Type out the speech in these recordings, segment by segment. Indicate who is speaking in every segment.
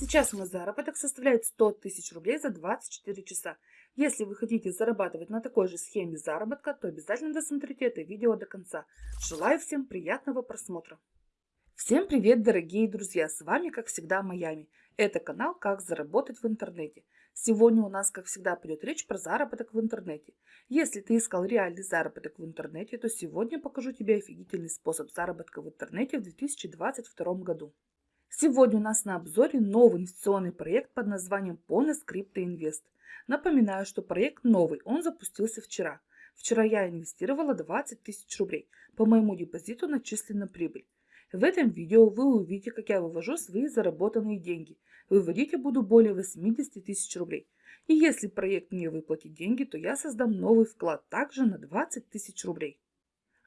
Speaker 1: Сейчас мой заработок составляет 100 тысяч рублей за 24 часа. Если вы хотите зарабатывать на такой же схеме заработка, то обязательно досмотрите это видео до конца. Желаю всем приятного просмотра. Всем привет, дорогие друзья! С вами, как всегда, Майами. Это канал «Как заработать в интернете». Сегодня у нас, как всегда, пойдет речь про заработок в интернете. Если ты искал реальный заработок в интернете, то сегодня покажу тебе офигительный способ заработка в интернете в 2022 году. Сегодня у нас на обзоре новый инвестиционный проект под названием Pones Crypto Invest. Напоминаю, что проект новый, он запустился вчера. Вчера я инвестировала 20 тысяч рублей. По моему депозиту начислена прибыль. В этом видео вы увидите, как я вывожу свои заработанные деньги. Выводить я буду более 80 тысяч рублей. И если проект мне выплатит деньги, то я создам новый вклад также на 20 тысяч рублей.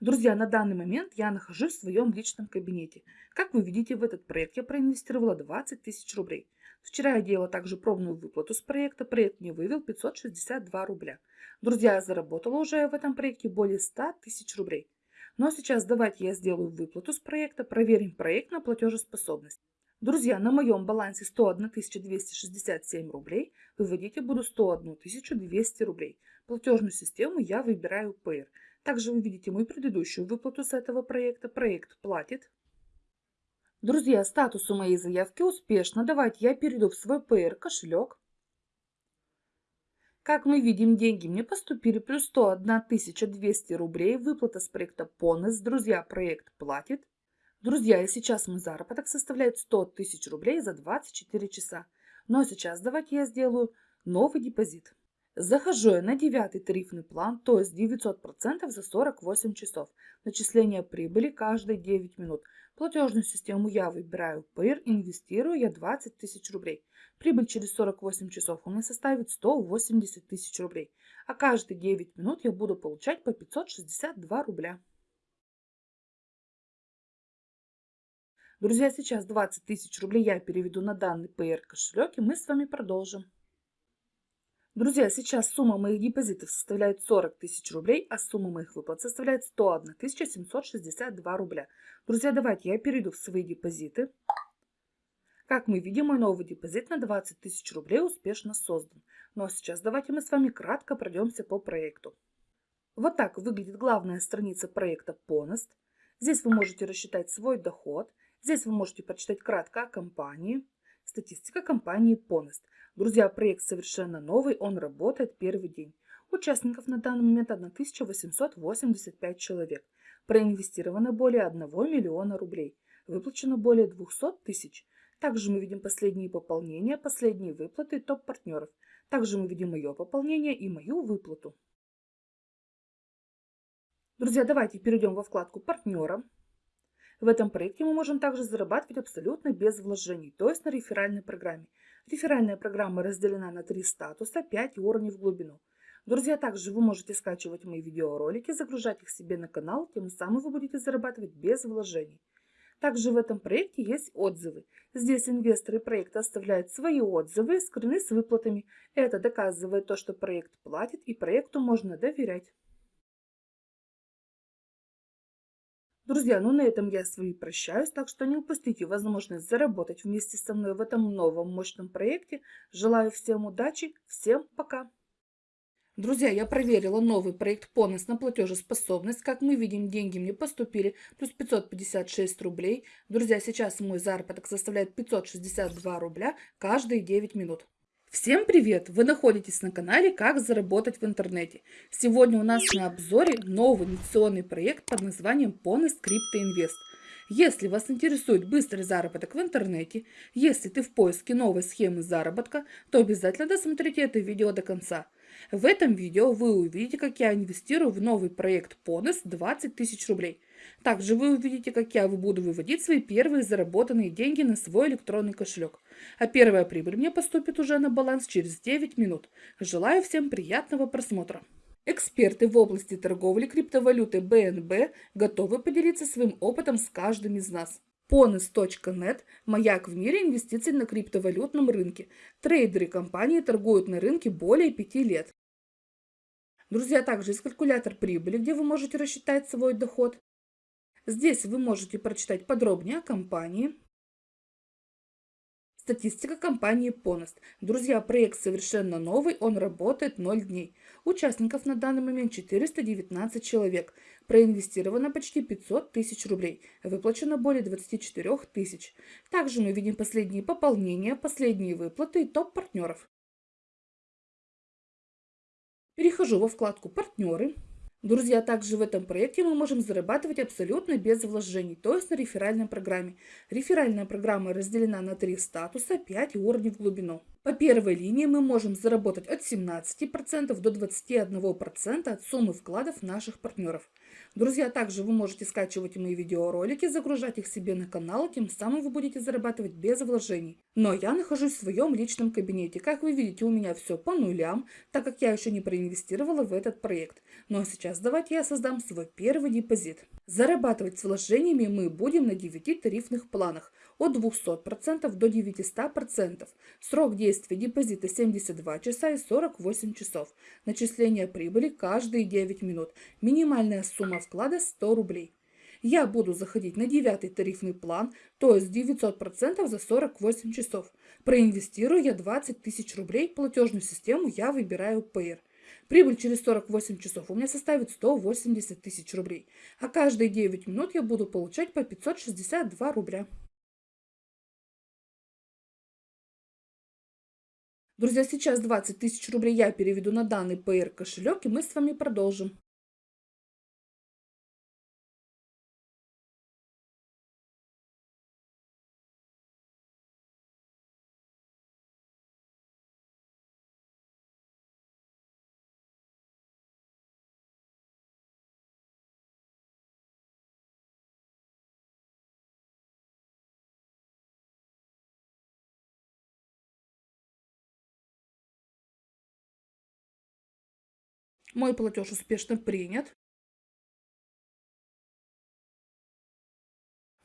Speaker 1: Друзья, на данный момент я нахожусь в своем личном кабинете. Как вы видите, в этот проект я проинвестировала 20 тысяч рублей. Вчера я делала также пробную выплату с проекта. Проект мне вывел 562 рубля. Друзья, я заработала уже в этом проекте более 100 тысяч рублей. Но сейчас давайте я сделаю выплату с проекта, проверим проект на платежеспособность. Друзья, на моем балансе 101 267 рублей, выводить я буду 101 200 рублей. Платежную систему я выбираю Payer. Также вы видите мою предыдущую выплату с этого проекта. Проект платит. Друзья, статус у моей заявки успешно. Давайте я перейду в свой PR кошелек. Как мы видим, деньги мне поступили плюс 101 200 рублей. Выплата с проекта Понес. Друзья, проект платит. Друзья, и сейчас мой заработок составляет 100 тысяч рублей за 24 часа. Но сейчас давайте я сделаю новый депозит. Захожу я на девятый тарифный план, то есть 900% за 48 часов. Начисление прибыли каждые 9 минут. Платежную систему я выбираю PIR, инвестирую я 20 тысяч рублей. Прибыль через 48 часов у меня составит 180 тысяч рублей. А каждые 9 минут я буду получать по 562 рубля. Друзья, сейчас 20 тысяч рублей я переведу на данный PR кошелек и мы с вами продолжим. Друзья, сейчас сумма моих депозитов составляет 40 тысяч рублей, а сумма моих выплат составляет 101 762 рубля. Друзья, давайте я перейду в свои депозиты. Как мы видим, мой новый депозит на 20 тысяч рублей успешно создан. Ну а сейчас давайте мы с вами кратко пройдемся по проекту. Вот так выглядит главная страница проекта Ponost. Здесь вы можете рассчитать свой доход. Здесь вы можете прочитать кратко о компании. Статистика компании Ponost. Друзья, проект совершенно новый, он работает первый день. Участников на данный момент 1885 человек. Проинвестировано более 1 миллиона рублей. Выплачено более 200 тысяч. Также мы видим последние пополнения, последние выплаты топ-партнеров. Также мы видим мое пополнение и мою выплату. Друзья, давайте перейдем во вкладку «Партнера». В этом проекте мы можем также зарабатывать абсолютно без вложений, то есть на реферальной программе. Реферальная программа разделена на три статуса, 5 уровней в глубину. Друзья, также вы можете скачивать мои видеоролики, загружать их себе на канал, тем самым вы будете зарабатывать без вложений. Также в этом проекте есть отзывы. Здесь инвесторы проекта оставляют свои отзывы, скрыны с выплатами. Это доказывает то, что проект платит и проекту можно доверять. Друзья, ну на этом я с вами прощаюсь, так что не упустите возможность заработать вместе со мной в этом новом мощном проекте. Желаю всем удачи, всем пока! Друзья, я проверила новый проект Понес на платежеспособность. Как мы видим, деньги мне поступили, плюс 556 рублей. Друзья, сейчас мой заработок составляет 562 рубля каждые 9 минут. Всем привет! Вы находитесь на канале «Как заработать в интернете». Сегодня у нас на обзоре новый инвестиционный проект под названием Crypto Invest. Если вас интересует быстрый заработок в интернете, если ты в поиске новой схемы заработка, то обязательно досмотрите это видео до конца. В этом видео вы увидите, как я инвестирую в новый проект Ponest 20 тысяч рублей – также вы увидите, как я буду выводить свои первые заработанные деньги на свой электронный кошелек. А первая прибыль мне поступит уже на баланс через 9 минут. Желаю всем приятного просмотра. Эксперты в области торговли криптовалюты BNB готовы поделиться своим опытом с каждым из нас. Ponis.net – маяк в мире инвестиций на криптовалютном рынке. Трейдеры компании торгуют на рынке более 5 лет. Друзья, также есть калькулятор прибыли, где вы можете рассчитать свой доход. Здесь вы можете прочитать подробнее о компании. Статистика компании Ponost. Друзья, проект совершенно новый, он работает 0 дней. Участников на данный момент 419 человек. Проинвестировано почти 500 тысяч рублей. Выплачено более 24 тысяч. Также мы видим последние пополнения, последние выплаты и топ партнеров. Перехожу во вкладку «Партнеры». Друзья, также в этом проекте мы можем зарабатывать абсолютно без вложений, то есть на реферальной программе. Реферальная программа разделена на три статуса, 5 уровней в глубину. По первой линии мы можем заработать от 17% до 21% от суммы вкладов наших партнеров. Друзья, также вы можете скачивать мои видеоролики, загружать их себе на канал, тем самым вы будете зарабатывать без вложений. Но я нахожусь в своем личном кабинете. Как вы видите, у меня все по нулям, так как я еще не проинвестировала в этот проект. Но сейчас давайте я создам свой первый депозит. Зарабатывать с вложениями мы будем на 9 тарифных планах от 200% до 900%. Срок действия депозита 72 часа и 48 часов. Начисление прибыли каждые 9 минут. Минимальная сумма вклада 100 рублей. Я буду заходить на девятый тарифный план, то есть 900% за 48 часов. Проинвестирую я 20 тысяч рублей, платежную систему я выбираю Payer. Прибыль через 48 часов у меня составит 180 тысяч рублей, а каждые 9 минут я буду получать по 562 рубля. Друзья, сейчас 20 тысяч рублей я переведу на данный PR кошелек, и мы с вами продолжим. Мой платеж успешно принят.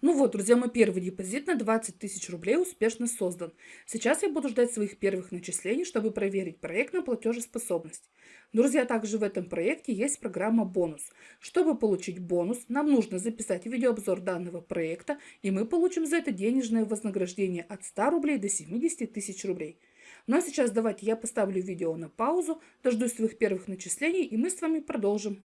Speaker 1: Ну вот, друзья, мой первый депозит на 20 тысяч рублей успешно создан. Сейчас я буду ждать своих первых начислений, чтобы проверить проект на платежеспособность. Друзья, также в этом проекте есть программа «Бонус». Чтобы получить бонус, нам нужно записать видеообзор данного проекта, и мы получим за это денежное вознаграждение от 100 рублей до 70 тысяч рублей. Ну а сейчас давайте я поставлю видео на паузу, дождусь своих первых начислений и мы с вами продолжим.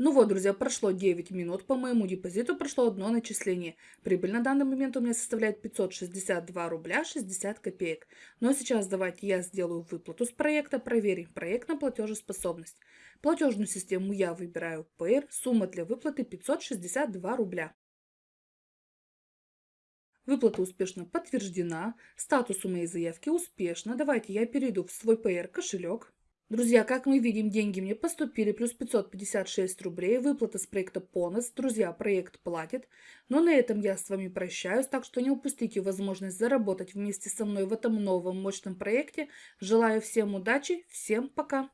Speaker 1: Ну вот, друзья, прошло 9 минут, по моему депозиту прошло одно начисление. Прибыль на данный момент у меня составляет 562 рубля 60 копеек. Ну а сейчас давайте я сделаю выплату с проекта, проверим проект на платежеспособность. Платежную систему я выбираю Payer, сумма для выплаты 562 рубля. Выплата успешно подтверждена. Статус у моей заявки успешно. Давайте я перейду в свой PR кошелек. Друзья, как мы видим, деньги мне поступили, плюс 556 рублей, выплата с проекта Понос. Друзья, проект платит. Но на этом я с вами прощаюсь, так что не упустите возможность заработать вместе со мной в этом новом мощном проекте. Желаю всем удачи, всем пока!